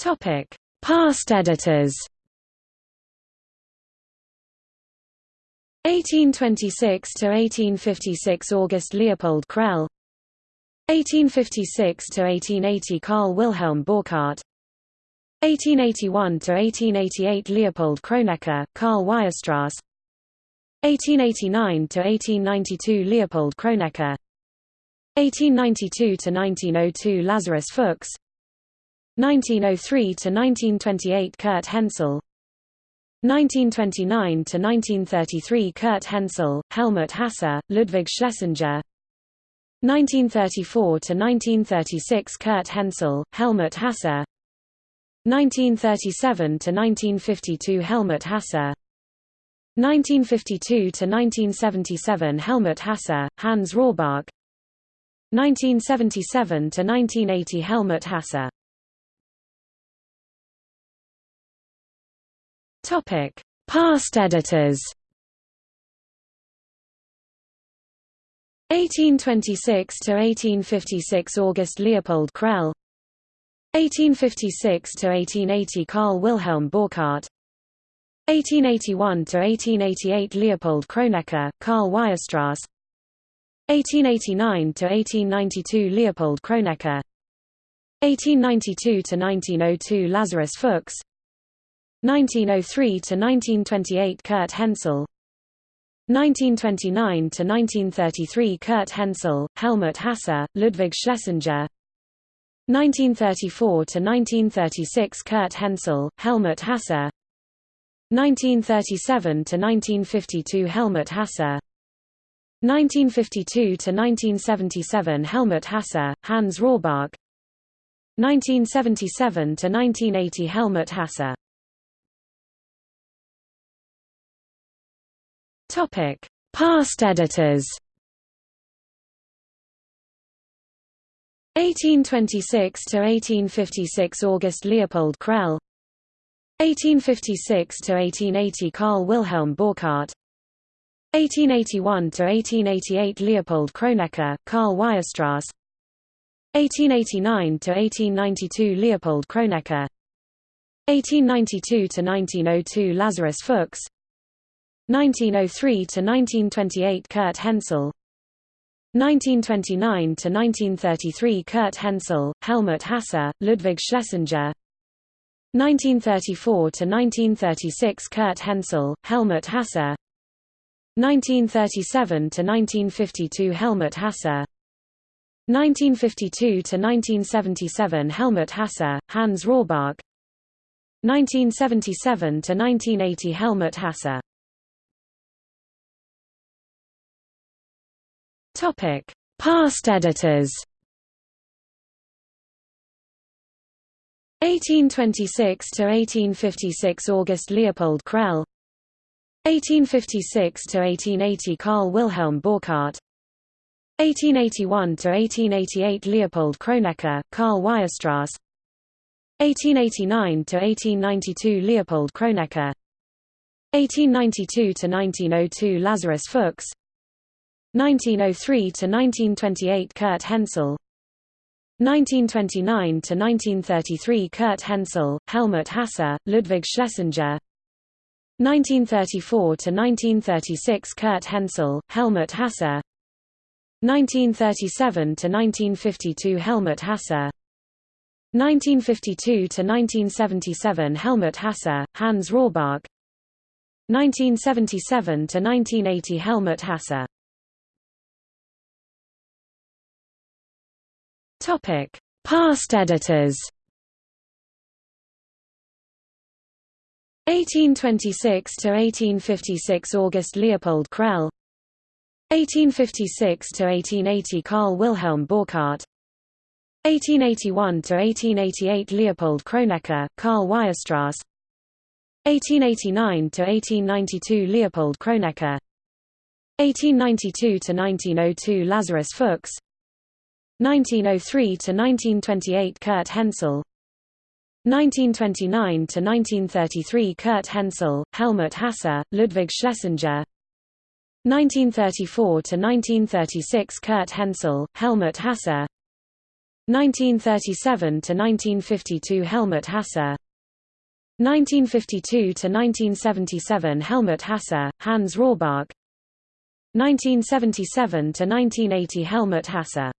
Topic: Past editors. 1826 to 1856 August Leopold Crelle. 1856 to 1880 Karl Wilhelm Borchardt 1881 to 1888 Leopold Kronecker, Karl Weierstrass. 1889 to 1892 Leopold Kronecker. 1892 to 1902 Lazarus Fuchs 1903 to 1928 Kurt Hensel 1929 to 1933 Kurt Hensel, Helmut Hasse, Ludwig Schlesinger. 1934 to 1936 Kurt Hensel, Helmut Hasse 1937 to 1952 Helmut Hasse 1952 to 1977 Helmut Hasse, Hans Rohrbach. 1977 to 1980 Helmut Hasse Topic: Past editors. 1826 to 1856 August Leopold Crelle. 1856 to 1880 Karl Wilhelm Borchardt 1881 to 1888 Leopold Kronecker, Karl Weierstrass. 1889 to 1892 Leopold Kronecker. 1892 to 1902 Lazarus Fuchs 1903 to 1928 Kurt Hensel 1929 to 1933 Kurt Hensel, Helmut Hasse, Ludwig Schlesinger. 1934 to 1936 Kurt Hensel, Helmut Hasse 1937 to 1952 Helmut Hasse 1952 to 1977 Helmut Hasse, Hans Rohrbach. 1977 to 1980 Helmut Hasse Topic: Past editors. 1826 to 1856 August Leopold Crelle. 1856 to 1880 Karl Wilhelm Borchardt 1881 to 1888 Leopold Kronecker, Karl Weierstrass. 1889 to 1892 Leopold Kronecker. 1892 to 1902 Lazarus Fuchs 1903 to 1928 Kurt Hensel 1929 to 1933 Kurt Hensel, Helmut Hasse, Ludwig Schlesinger. 1934 to 1936 Kurt Hensel, Helmut Hasse 1937 to 1952 Helmut Hasse 1952 to 1977 Helmut Hasse, Hans Rohrbach. 1977 to 1980 Helmut Hasse Topic: Past editors. 1826 to 1856 August Leopold Crelle. 1856 to 1880 Karl Wilhelm Borchardt 1881 to 1888 Leopold Kronecker, Karl Weierstrass. 1889 to 1892 Leopold Kronecker. 1892 to 1902 Lazarus Fuchs 1903 to 1928 Kurt Hensel 1929 to 1933 Kurt Hensel, Helmut Hasse, Ludwig Schlesinger. 1934 to 1936 Kurt Hensel, Helmut Hasse 1937 to 1952 Helmut Hasse 1952 to 1977 Helmut Hasse, Hans Rohrbach. 1977 to 1980 Helmut Hasse Topic: Past editors. 1826 to 1856 August Leopold Crelle. 1856 to 1880 Karl Wilhelm Borchardt 1881 to 1888 Leopold Kronecker, Karl Weierstrass. 1889 to 1892 Leopold Kronecker. 1892 to 1902 Lazarus Fuchs 1903 to 1928 Kurt Hensel 1929 to 1933 Kurt Hensel, Helmut Hasse, Ludwig Schlesinger. 1934 to 1936 Kurt Hensel, Helmut Hasse 1937 to 1952 Helmut Hasse 1952 to 1977 Helmut Hasse, Hans Rohrbach. 1977 to 1980 Helmut Hasse